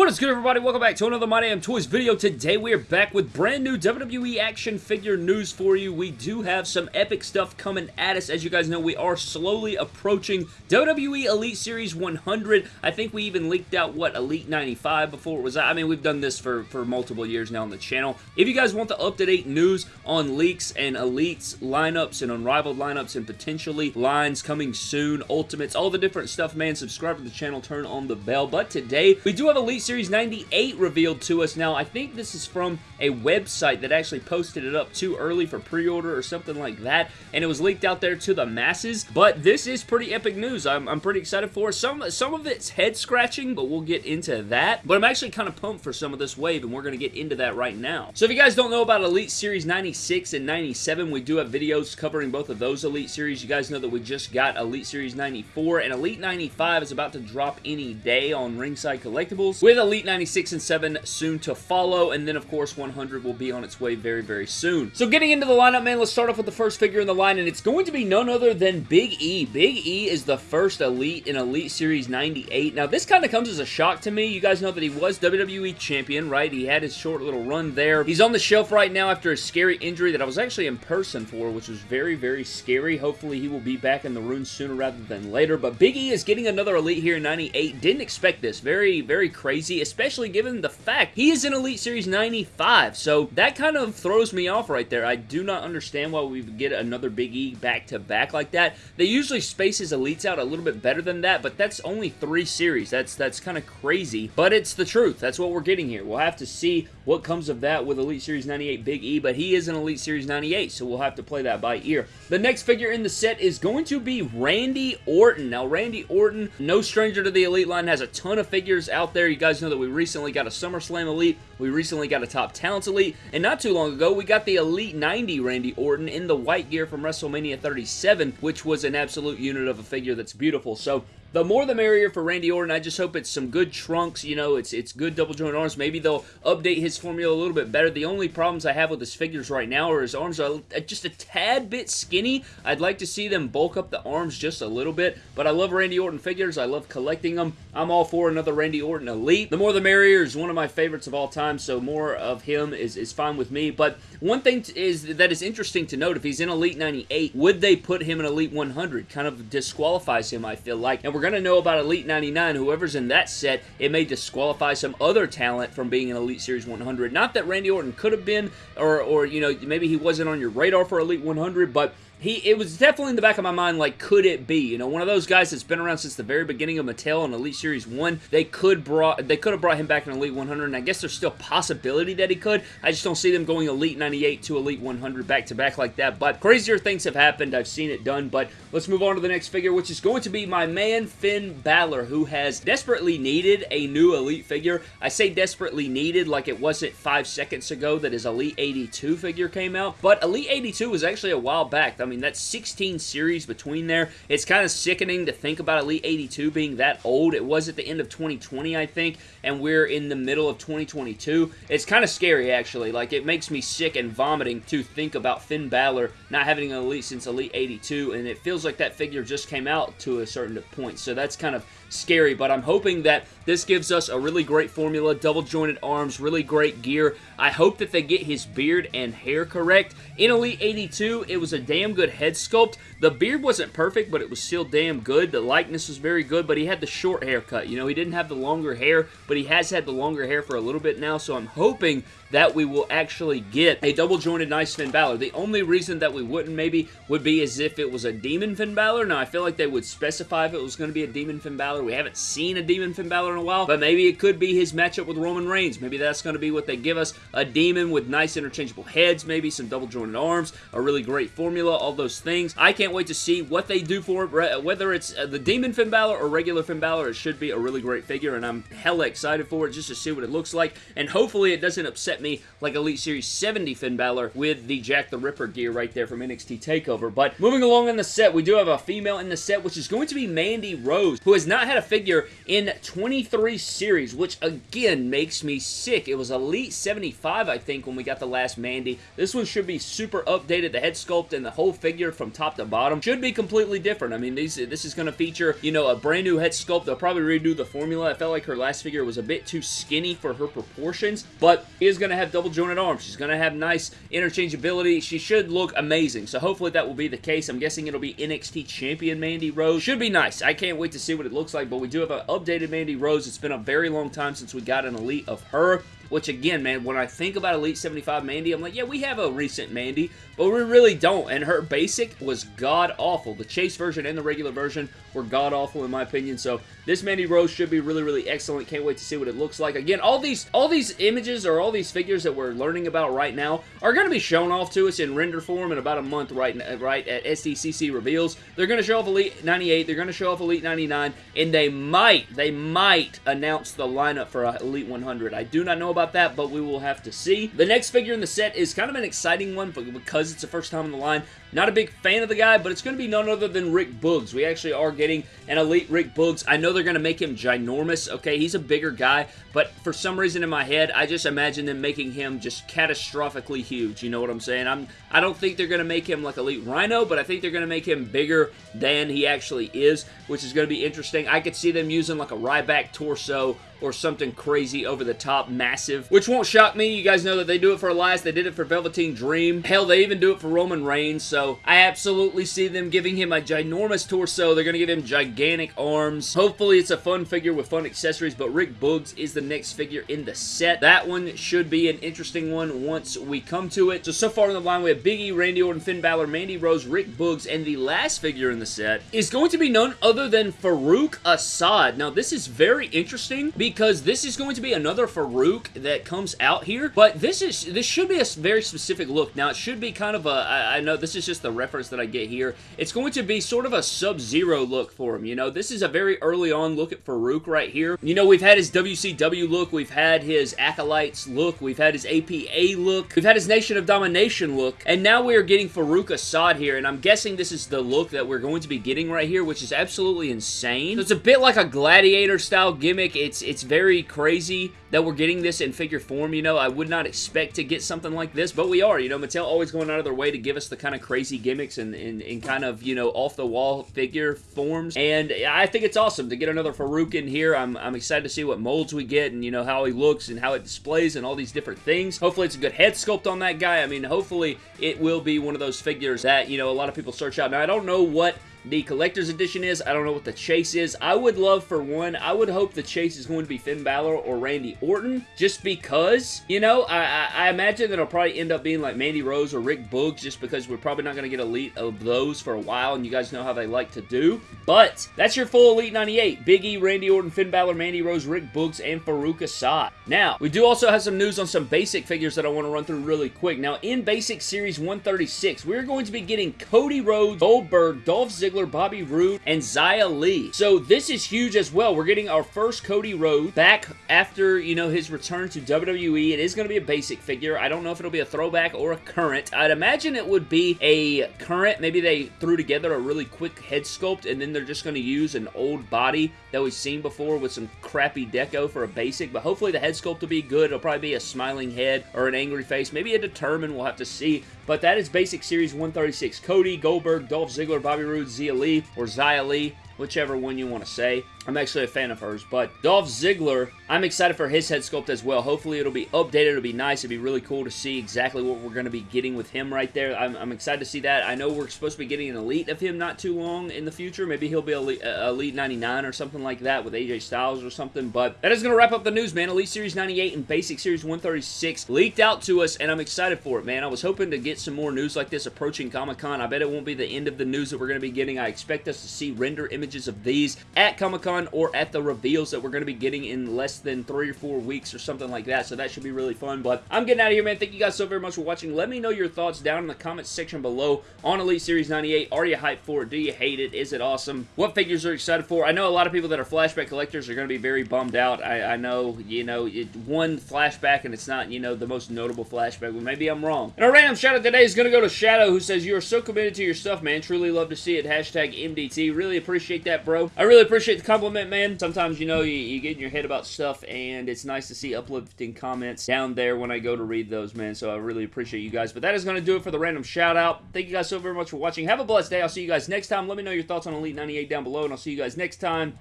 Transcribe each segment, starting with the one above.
What is good everybody? Welcome back to another My Damn Toys video. Today we are back with brand new WWE action figure news for you. We do have some epic stuff coming at us. As you guys know, we are slowly approaching WWE Elite Series 100. I think we even leaked out, what, Elite 95 before it was I mean, we've done this for, for multiple years now on the channel. If you guys want the up-to-date news on leaks and Elites lineups and Unrivaled lineups and potentially lines coming soon, Ultimates, all the different stuff, man, subscribe to the channel, turn on the bell. But today, we do have a Elite Series 98 revealed to us. Now, I think this is from a website that actually posted it up too early for pre-order or something like that, and it was leaked out there to the masses, but this is pretty epic news. I'm, I'm pretty excited for. Some, some of it's head-scratching, but we'll get into that, but I'm actually kind of pumped for some of this wave, and we're going to get into that right now. So if you guys don't know about Elite Series 96 and 97, we do have videos covering both of those Elite Series. You guys know that we just got Elite Series 94, and Elite 95 is about to drop any day on Ringside Collectibles, with Elite 96 and 7 soon to follow, and then of course 100 will be on its way very, very soon. So getting into the lineup, man, let's start off with the first figure in the line, and it's going to be none other than Big E. Big E is the first Elite in Elite Series 98. Now, this kind of comes as a shock to me. You guys know that he was WWE Champion, right? He had his short little run there. He's on the shelf right now after a scary injury that I was actually in person for, which was very, very scary. Hopefully, he will be back in the room sooner rather than later, but Big E is getting another Elite here in 98. Didn't expect this. Very, very crazy, especially given the fact he is in Elite Series 95, so that kind of throws me off right there. I do not understand why we get another Big E back-to-back -back like that. They usually space his Elites out a little bit better than that, but that's only three series. That's, that's kind of crazy, but it's the truth. That's what we're getting here. We'll have to see what comes of that with Elite Series 98 Big E, but he is an Elite Series 98, so we'll have to play that by ear. The next figure in the set is going to be Randy Orton. Now, Randy Orton, no stranger to the Elite line, has a ton of figures out there. You guys know that we recently got a SummerSlam Elite, we recently got a Top Talents Elite, and not too long ago, we got the Elite 90 Randy Orton in the white gear from WrestleMania 37, which was an absolute unit of a figure that's beautiful. So, the more the merrier for Randy Orton. I just hope it's some good trunks. You know, it's it's good double joint arms. Maybe they'll update his formula a little bit better. The only problems I have with his figures right now are his arms are just a tad bit skinny. I'd like to see them bulk up the arms just a little bit. But I love Randy Orton figures. I love collecting them. I'm all for another Randy Orton Elite. The more the merrier is one of my favorites of all time. So more of him is, is fine with me. But one thing is that is interesting to note. If he's in Elite 98, would they put him in Elite 100? Kind of disqualifies him, I feel like. And we're going to know about Elite 99. Whoever's in that set, it may disqualify some other talent from being in Elite Series 100. Not that Randy Orton could have been, or, or you know, maybe he wasn't on your radar for Elite 100, but he it was definitely in the back of my mind like could it be? You know one of those guys that's been around since the very beginning of Mattel and Elite Series 1 they could brought they could have brought him back in Elite 100 and I guess there's still possibility that he could. I just don't see them going Elite 98 to Elite 100 back to back like that but crazier things have happened. I've seen it done but let's move on to the next figure which is going to be my man Finn Balor who has desperately needed a new Elite figure. I say desperately needed like it wasn't five seconds ago that his Elite 82 figure came out but Elite 82 was actually a while back. I mean, that's 16 series between there. It's kind of sickening to think about Elite 82 being that old. It was at the end of 2020, I think, and we're in the middle of 2022. It's kind of scary, actually. Like, it makes me sick and vomiting to think about Finn Balor not having an Elite since Elite 82, and it feels like that figure just came out to a certain point. So that's kind of scary, but I'm hoping that this gives us a really great formula, double jointed arms, really great gear. I hope that they get his beard and hair correct. In Elite 82, it was a damn good head sculpt. The beard wasn't perfect, but it was still damn good. The likeness was very good, but he had the short haircut. You know, he didn't have the longer hair, but he has had the longer hair for a little bit now, so I'm hoping that we will actually get a double jointed nice Finn Balor. The only reason that we wouldn't maybe would be as if it was a Demon Finn Balor. Now, I feel like they would specify if it was going to be a Demon Finn Balor. We haven't seen a Demon Finn Balor in a while, but maybe it could be his matchup with Roman Reigns. Maybe that's going to be what they give us. A Demon with nice interchangeable heads, maybe some double jointed arms, a really great formula, all those things. I can't wait to see what they do for it, whether it's uh, the Demon Finn Balor or regular Finn Balor. It should be a really great figure, and I'm hella excited for it just to see what it looks like, and hopefully it doesn't upset me like Elite Series 70 Finn Balor with the Jack the Ripper gear right there from NXT TakeOver. But moving along in the set, we do have a female in the set, which is going to be Mandy Rose, who has not had a figure in 23 series, which again makes me sick. It was Elite 75, I think, when we got the last Mandy. This one should be super updated. The head sculpt and the whole figure from top to bottom should be completely different. I mean, these, this is going to feature, you know, a brand new head sculpt. They'll probably redo the formula. I felt like her last figure was a bit too skinny for her proportions, but is going to have double jointed arms. She's going to have nice interchangeability. She should look amazing, so hopefully that will be the case. I'm guessing it'll be NXT Champion Mandy Rose. Should be nice. I can't wait to see what it looks like, but we do have an updated Mandy Rose. It's been a very long time since we got an Elite of her. Which again, man, when I think about Elite 75 Mandy, I'm like, yeah, we have a recent Mandy, but we really don't. And her basic was god-awful. The Chase version and the regular version were god-awful in my opinion. So this Mandy Rose should be really, really excellent. Can't wait to see what it looks like. Again, all these all these images or all these figures that we're learning about right now are going to be shown off to us in render form in about a month right, right at SDCC reveals. They're going to show off Elite 98. They're going to show off Elite 99. And they might, they might announce the lineup for Elite 100. I do not know about that, but we will have to see. The next figure in the set is kind of an exciting one because it's the first time in the line. Not a big fan of the guy, but it's going to be none other than Rick Boogs. We actually are getting an Elite Rick Boogs. I know they're going to make him ginormous, okay? He's a bigger guy, but for some reason in my head, I just imagine them making him just catastrophically huge. You know what I'm saying? I'm, I don't think they're going to make him like Elite Rhyno, but I think they're going to make him bigger than he actually is, which is going to be interesting. I could see them using like a Ryback torso or something crazy over the top massive, which won't shock me. You guys know that they do it for Elias. They did it for Velveteen Dream. Hell, they even do it for Roman Reigns, so I absolutely see them giving him a ginormous torso. They're going to give him gigantic arms. Hopefully, it's a fun figure with fun accessories, but Rick Boogs is the next figure in the set. That one should be an interesting one once we come to it. So, so far in the line, we have Big E, Randy Orton, Finn Balor, Mandy Rose, Rick Boogs, and the last figure in the set is going to be none other than Faarooq Asad. Now, this is very interesting because this is going to be another Faarooq that comes out here, but this is this should be a very specific look. Now, it should be kind of a, I, I know this is just the reference that I get here. It's going to be sort of a Sub-Zero look for him, you know? This is a very early on look at Faarooq right here. You know, we've had his WCW look, we've had his Acolytes look, we've had his APA look, we've had his Nation of Domination look, and now we are getting Faarooq Asad here, and I'm guessing this is the look that we're going to be getting right here, which is absolutely insane. So it's a bit like a Gladiator style gimmick. It's, it's very crazy that we're getting this in figure form, you know. I would not expect to get something like this, but we are. You know, Mattel always going out of their way to give us the kind of crazy gimmicks and, and, and kind of, you know, off-the-wall figure forms. And I think it's awesome to get another Faarooq in here. I'm, I'm excited to see what molds we get and, you know, how he looks and how it displays and all these different things. Hopefully it's a good head sculpt on that guy. I mean, hopefully it will be one of those figures that, you know, a lot of people search out. Now, I don't know what the collector's edition is. I don't know what the chase is. I would love for one, I would hope the chase is going to be Finn Balor or Randy Orton, just because, you know, I, I, I imagine that it'll probably end up being like Mandy Rose or Rick Boogs, just because we're probably not going to get Elite of those for a while, and you guys know how they like to do. But, that's your full Elite 98. Big E, Randy Orton, Finn Balor, Mandy Rose, Rick Boogs, and Faarooq Asad. Now, we do also have some news on some basic figures that I want to run through really quick. Now, in Basic Series 136, we're going to be getting Cody Rhodes, Goldberg, Dolph Ziggler, Bobby Roode, and Xia Li. So this is huge as well. We're getting our first Cody Rhodes back after, you know, his return to WWE. It is going to be a basic figure. I don't know if it'll be a throwback or a current. I'd imagine it would be a current. Maybe they threw together a really quick head sculpt and then they're just going to use an old body that we've seen before with some crappy deco for a basic. But hopefully the head sculpt will be good. It'll probably be a smiling head or an angry face. Maybe a determined. We'll have to see. But that is Basic Series 136. Cody, Goldberg, Dolph Ziggler, Bobby Roode, Zia Lee, or Zia Lee, whichever one you want to say. I'm actually a fan of hers, but Dolph Ziggler, I'm excited for his head sculpt as well. Hopefully it'll be updated, it'll be nice, it'd be really cool to see exactly what we're going to be getting with him right there. I'm, I'm, excited to see that. I know we're supposed to be getting an Elite of him not too long in the future. Maybe he'll be Elite, uh, Elite 99 or something like that with AJ Styles or something, but that is going to wrap up the news, man. Elite Series 98 and Basic Series 136 leaked out to us, and I'm excited for it, man. I was hoping to get some more news like this approaching Comic-Con. I bet it won't be the end of the news that we're going to be getting. I expect us to see render images of these at Comic-Con Or at the reveals that we're going to be getting in less than three or four weeks or something like that, so that should be really fun. But I'm getting out of here, man. Thank you guys so very much for watching. Let me know your thoughts down in the comments section below on Elite Series 98. Are you hyped for it? Do you hate it? Is it awesome? What figures are you excited for? I know a lot of people that are flashback collectors are going to be very bummed out. I, I know, you know, it, one flashback and it's not, you know, the most notable flashback, but maybe I'm wrong. And our random shout out today is going to go to Shadow, who says, You are so committed to your stuff, man. Truly love to see it. Hashtag MDT. Really appreciate that, bro. I really appreciate the compliment, man. Sometimes, you know, you, you get in your head about stuff, and it's nice to see uplifting comments down there when I go to read those, man. So I really appreciate you guys. But that is going to do it for the random shout out. Thank you guys so very much for watching. Have a blessed day. I'll see you guys next time. Let me know your thoughts on Elite 98 down below, and I'll see you guys next time.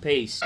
Peace.